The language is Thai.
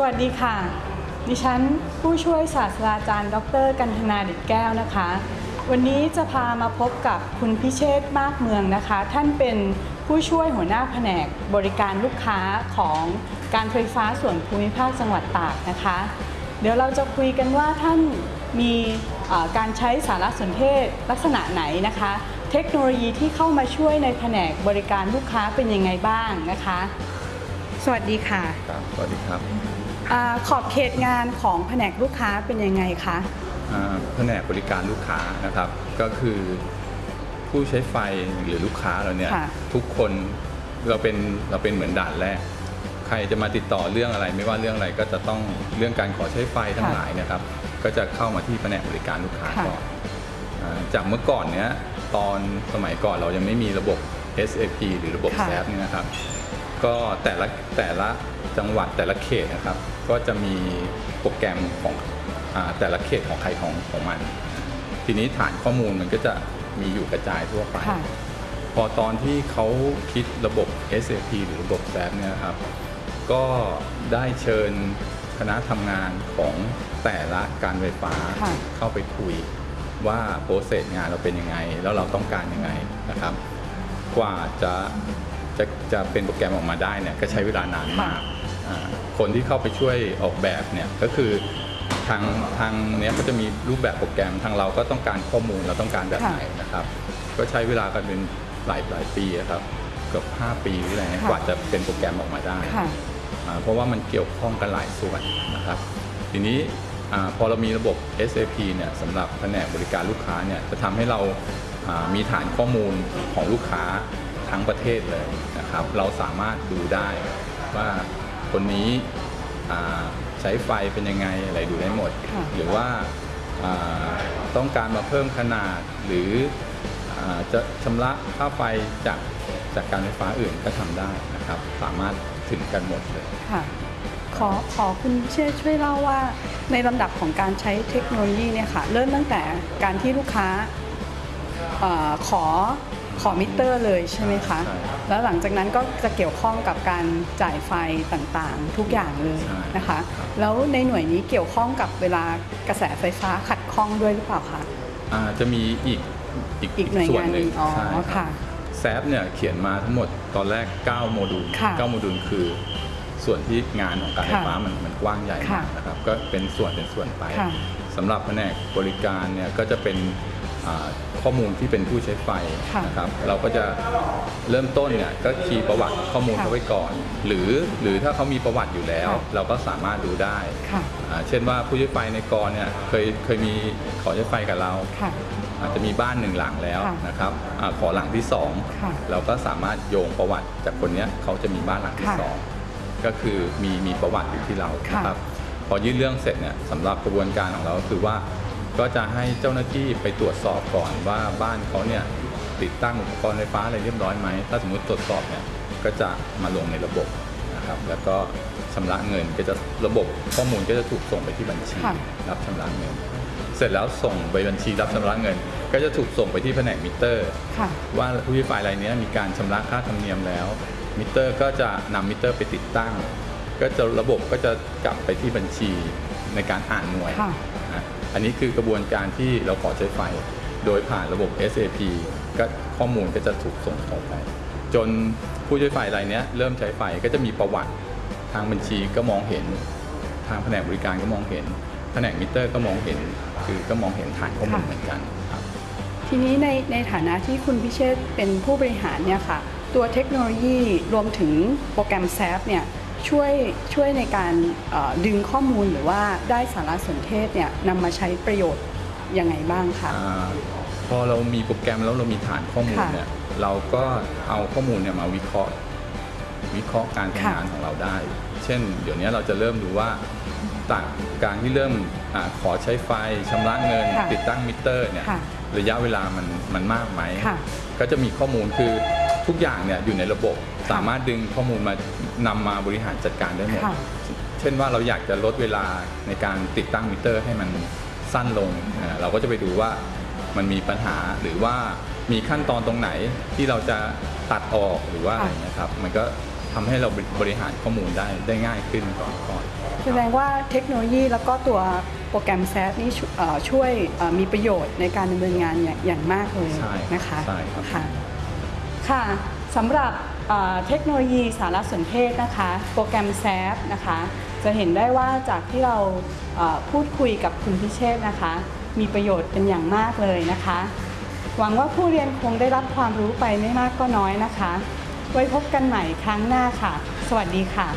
สวัสดีค่ะ ดิฉันผู้ช่วยศาสตราจารย์ ดร กันธนาเด็ดแก้วนะคะ วันนี้จะพามาพบกับคุณพิเชษฐ์มากเมืองนะคะ ท่านเป็นผู้ช่วยหัวหน้าแผนกบริการลูกค้าของการไฟฟ้าส่วนภูมิภาคจังหวัดตากนะคะ เดี๋ยวเราจะคุยกันว่าท่านมีเอ่อการใช้สารสนเทศลักษณะไหนนะคะ เทคโนโลยีที่เข้ามาช่วยในแผนกบริการลูกค้าเป็นยังไงบ้างนะคะ สวัสดีค่ะ ครับสวัสดีครับ อาขอบเขตงานของแผนกลูกค้าเป็นยังไงคะ อ่าแผนกบริการลูกค้านะครับ ก็คือผู้ใช้ไฟหรือลูกค้าเราเนี่ยค่ะทุกคนเราเป็นเราเป็นเหมือนด่านแรก ใครจะมาติดต่อเรื่องอะไร ไม่ว่าเรื่องอะไรก็จะต้องเรื่องการขอใช้ไฟทั้งหลายนะครับ ก็จะเข้ามาที่แผนกบริการลูกค้าค่ะ ก่อนอาจากเมื่อก่อนเนี้ยตอนสมัยก่อนเรายังไม่มีระบบ SAP หรือระบบ ค่ะ SAP เนี่ยนะครับ ก็แต่ละแต่ละจังหวัดแต่ละเขตนะครับ ก็จะมีโปรแกรมของอาแต่ละเขตของใครของของมัน ทีนี้ฐานข้อมูลมันก็จะมีอยู่กระจายทั่วไปค่ะพอตอนที่เขาคิดระบบ SAP หรือระบบ SAP เนี่ยนะครับ ก็ได้เชิญคณะทำงานของแต่ละการไฟฟ้าค่ะเข้าไปคุยว่าโปรเซสงานเราเป็นยังไง แล้วเราต้องการยังไงนะครับ กว่าจะ จะจะเป็นโปรแกรมออกมาได้เนี่ยก็ใช้เวลานานมากอ่าคนที่เข้าไปช่วยออกแบบเนี่ยก็คือทางทางเนี้ยก็จะมีรูปแบบโปรแกรมทางเราก็ต้องการข้อมูลเราต้องการแบบไหนนะครับ ก็ใช้เวลากันเป็นหลายหลายปีอะครับเกือบ5 ปีหรืออะไรเงี้ยค่ะกว่าจะเป็นโปรแกรมออกมาได้ค่ะอ่าเพราะว่ามันเกี่ยวข้องกันหลายส่วนนะครับ ทีนี้อาพอเรามีระบบ SAP เนี่ยสำหรับแผนกบริการลูกค้าเนี่ยจะทำให้เราอ่ามีฐานข้อมูลของลูกค้า ทั้งประเทศเลยนะครับ เราสามารถดูได้ว่าคนนี้อ่าใช้ไฟเป็นยังไงอะไรดูได้หมดค่ะหรือว่าอ่าต้องการมาเพิ่มขนาดหรืออาจะชำระค่าไฟจากจากการไฟฟ้าอื่นก็ทำได้นะครับ สามารถถึงกันหมดเลยค่ะขอขอคุณเชษฐ์ช่วยเล่าว่าในลำดับของการใช้เทคโนโลยีเนี่ยค่ะเริ่มตั้งแต่การที่ลูกค้าเออขอ ขอมิเตอร์เลยใช่ไหมคะ ใช่ครับแล้วหลังจากนั้นก็จะเกี่ยวข้องกับการจ่ายไฟต่างๆ ทุกอย่างเลยใช่นะคะ ครับ แล้วในหน่วยนี้เกี่ยวข้องกับเวลากระแสไฟฟ้าขัดข้องด้วยหรือเปล่าคะ อ่าจะมีอีกอีกอีกหน่วยส่วนงานหนึ่งหนึ่งอ๋อใช่รับค่ะ แซฟเนี่ยเขียนมาทั้งหมดตอนแรก 9 โมดูลค่ะ9โมดูลคือ ส่วนที่งานของการไฟค่ะฟ้ามันมันกว้างใหญ่ค่ะมากนะครับก็เป็นส่วนเป็นส่วนไปค่ะ สำหรับแผนกบริการเนี่ยก็จะเป็นอ่า ข้อมูลที่เป็นผู้ใช้ไฟค่ะนะครับเราก็จะเริ่มต้นเนี่ยก็คีย์ประวัติข้อมูลค่ะเขาไว้ก่อน หรือหรือถ้าเขามีประวัติอยู่แล้วค่ะเราก็สามารถดูได้ค่ะอ่าเช่นว่าผู้ใช้ไฟในกรเนี่ยเคยเคยมีขอใช้ไฟกับเราค่ะอาจจะมีบ้านหนึ่งหลังแล้วค่ะนะครับอาขอหลังที่สองค่ะเราก็สามารถโยงประวัติจากคนเนี้ยเขาจะมีบ้านหลังที่ค่ะสองก็คือมีมีประวัติอยู่ที่เราค่ะนะครับพอยื่นเรื่องเสร็จเนี่ยสำหรับกระบวนการของเราก็คือว่า ก็จะให้เจ้าหน้าที่ไปตรวจสอบก่อนว่าบ้านเขาเนี่ยติดตั้งอุปกรณ์ไฟฟ้าอะไรเรียบร้อยไหม ถ้าสมมติตรวจสอบเนี่ยก็จะมาลงในระบบนะครับ แล้วก็ชำระเงินก็จะระบบข้อมูลก็จะถูกส่งไปที่บัญชีค่ะรับชำระเงิน เสร็จแล้วส่งไปบัญชีรับชำระเงิน ก็จะถูกส่งไปที่แผนกมิเตอร์ค่ะว่าผู้ใช้ไฟรายเนี้ยมีการชำระค่าธรรมเนียมแล้ว มิเตอร์ก็จะนำมิเตอร์ไปติดตั้ง ก็จะระบบก็จะกลับไปที่บัญชีในการอ่านหน่วยค่ะนะ อันนี้คือกระบวนการที่เราขอใช้ไฟ โดยผ่านระบบ SAP ก็ข้อมูลก็จะถูกส่งต่อไป จนผู้ใช้ไฟรายนี้เริ่มใช้ไฟก็จะมีประวัติทางบัญชีก็มองเห็น ทางแผนกบริการก็มองเห็น แผนกมิเตอร์ก็มองเห็น คือก็มองเห็นฐานข้อมูลเหมือนกันครับทีนี้ในในฐานะที่คุณพิเชษเป็นผู้บริหารเนี่ยค่ะตัวเทคโนโลยีรวมถึงโปรแกรม SAP เนี่ย ช่วยช่วยในการเอ่อดึงข้อมูลหรือว่าได้สารสนเทศเนี่ยนำมาใช้ประโยชน์ยังไงบ้างคะอาพอเรามีโปรแกรมแล้วเรามีฐานข้อมูลค่ะเนี่ยเราก็เอาข้อมูลเนี่ยมาวิเคราะห์ วิเคราะห์การทำค่ะงานของเราได้ เช่น เดี๋ยวนี้เราจะเริ่มดูว่าต่างการที่เริ่มอาขอใช้ไฟชำระเงิน ค่ะติดตั้งมิเตอร์เนี่ยค่ะระยะเวลามันมันมากไหม ค่ะ ก็จะมีข้อมูลคือ ทุกอย่างเนี่ยอยู่ในระบบสามารถดึงข้อมูลมานำมาบริหารจัดการได้หมด ค่ะ เช่นว่าเราอยากจะลดเวลาในการติดตั้งมิเตอร์ให้มันสั้นลงอ่าเราก็จะไปดูว่ามันมีปัญหาหรือว่ามีขั้นตอนตรงไหนที่เราจะตัดออกหรือว่าอะไรค่ะนะครับ มันก็ทำให้เราบริหารข้อมูลได้ได้ง่ายขึ้นก่อนก่อนแสดงว่าเทคโนโลยีแล้วก็ตัวโปรแกรมแซฟนี่ช่วยเอ่อช่วยเอ่อมีประโยชน์ในการดำเนินงานอย่างอย่างมากเลยใช่นะคะใช่ครับ ค่ะ ค่ะสำหรับเทคโนโลยีสารสนเทศนะคะ โปรแกรมแซฟนะคะ จะเห็นได้ว่าจากที่เราพูดคุยกับคุณพิเชษนะคะ มีประโยชน์เป็นอย่างมากเลยนะคะ หวังว่าผู้เรียนคงได้รับความรู้ไปไม่มากก็น้อยนะคะ ไว้พบกันใหม่ครั้งหน้าค่ะ สวัสดีค่ะ